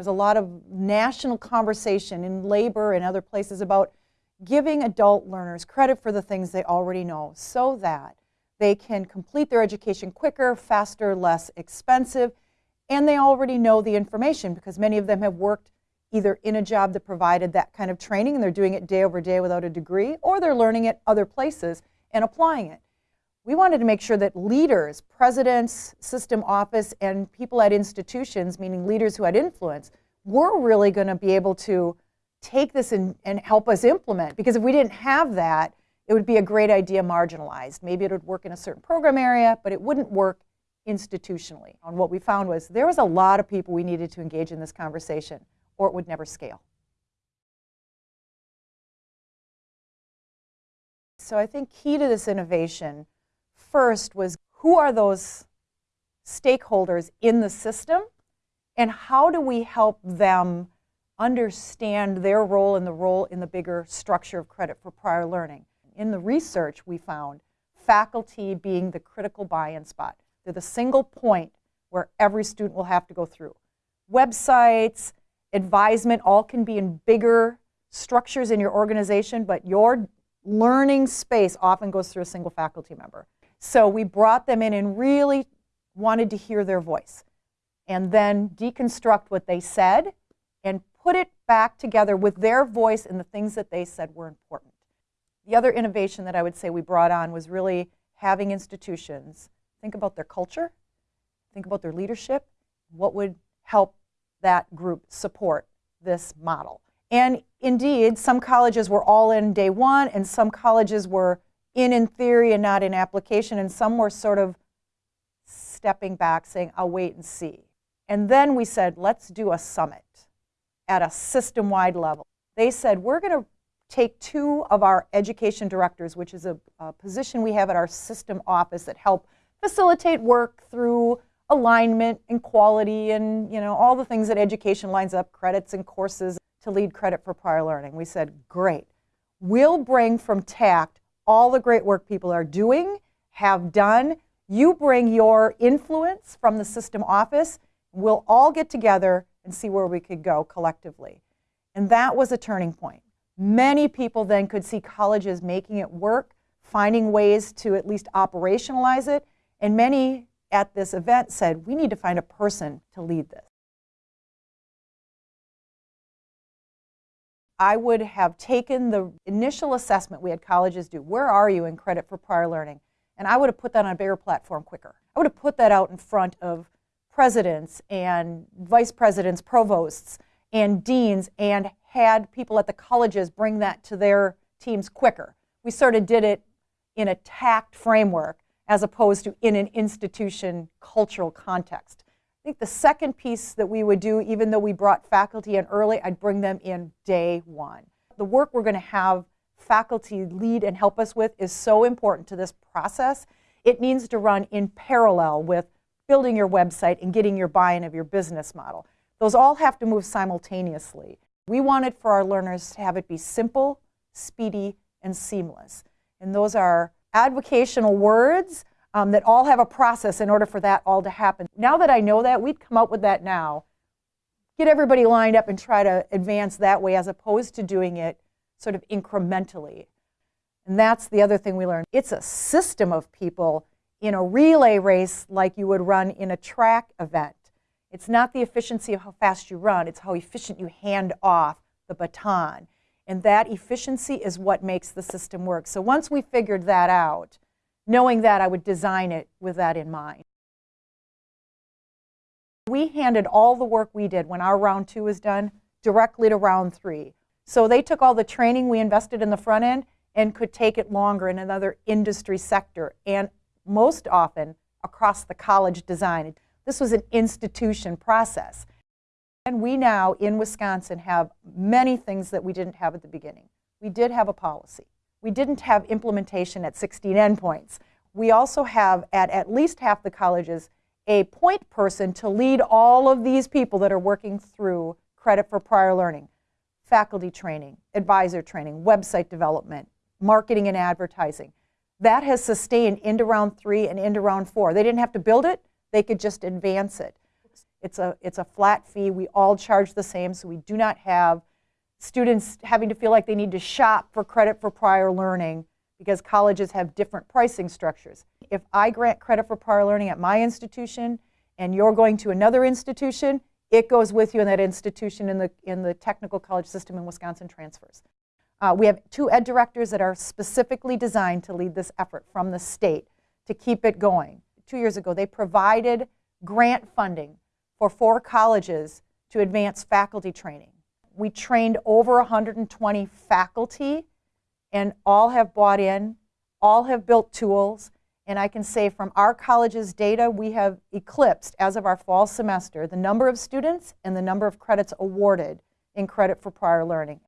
There's a lot of national conversation in labor and other places about giving adult learners credit for the things they already know so that they can complete their education quicker, faster, less expensive, and they already know the information because many of them have worked either in a job that provided that kind of training and they're doing it day over day without a degree, or they're learning it other places and applying it. We wanted to make sure that leaders, presidents, system office, and people at institutions, meaning leaders who had influence, were really going to be able to take this and, and help us implement. Because if we didn't have that, it would be a great idea marginalized. Maybe it would work in a certain program area, but it wouldn't work institutionally. And what we found was there was a lot of people we needed to engage in this conversation, or it would never scale. So I think key to this innovation first was who are those stakeholders in the system and how do we help them understand their role and the role in the bigger structure of credit for prior learning. In the research we found faculty being the critical buy-in spot. They're the single point where every student will have to go through. Websites, advisement, all can be in bigger structures in your organization, but your learning space often goes through a single faculty member. So we brought them in and really wanted to hear their voice and then deconstruct what they said and put it back together with their voice and the things that they said were important. The other innovation that I would say we brought on was really having institutions think about their culture, think about their leadership, what would help that group support this model. And indeed, some colleges were all in day one, and some colleges were in in theory and not in application, and some were sort of stepping back saying, I'll wait and see. And then we said, let's do a summit at a system-wide level. They said, we're going to take two of our education directors, which is a, a, position we have at our system office that help facilitate work through alignment and quality and you know all the things that education lines up, credits and courses to lead credit for prior learning. We said, great. We'll bring from TACT all the great work people are doing, have done. You bring your influence from the system office. We'll all get together and see where we could go collectively. And that was a turning point. Many people then could see colleges making it work, finding ways to at least operationalize it, and many at this event said, we need to find a person to lead this. I would have taken the initial assessment we had colleges do, where are you in credit for prior learning? And I would have put that on a bigger platform quicker. I would have put that out in front of presidents and vice presidents, provosts, and deans, and had people at the colleges bring that to their teams quicker. We sort of did it in a TACT framework as opposed to in an institution cultural context. I think the second piece that we would do, even though we brought faculty in early, I'd bring them in day one. The work we're going to have faculty lead and help us with is so important to this process. It needs to run in parallel with building your website and getting your buy-in of your business model. Those all have to move simultaneously. We wanted for our learners to have it be simple, speedy, and seamless. And those are advocational words um, that all have a process in order for that all to happen. Now that I know that, we'd come up with that now. Get everybody lined up and try to advance that way as opposed to doing it sort of incrementally. And that's the other thing we learned. It's a system of people in a relay race like you would run in a track event. It's not the efficiency of how fast you run, it's how efficient you hand off the baton. And that efficiency is what makes the system work. So once we figured that out, knowing that I would design it with that in mind. We handed all the work we did when our round two was done directly to round three. So they took all the training we invested in the front end and could take it longer in another industry sector and most often across the college design. This was an institution process. And we now in Wisconsin have many things that we didn't have at the beginning. We did have a policy. We didn't have implementation at 16 endpoints. We also have at at least half the colleges a point person to lead all of these people that are working through credit for prior learning, faculty training, advisor training, website development, marketing and advertising. That has sustained into round three and into round four. They didn't have to build it, they could just advance it. It's a, it's a flat fee. We all charge the same, so we do not have students having to feel like they need to shop for credit for prior learning because colleges have different pricing structures. If I grant credit for prior learning at my institution and you're going to another institution, it goes with you in that institution in the, in the technical college system in Wisconsin transfers. Uh, we have two ed directors that are specifically designed to lead this effort from the state to keep it going. Two years ago, they provided grant funding for four colleges to advance faculty training. We trained over 120 faculty, and all have bought in, all have built tools, and I can say from our college's data, we have eclipsed, as of our fall semester, the number of students and the number of credits awarded in credit for prior learning.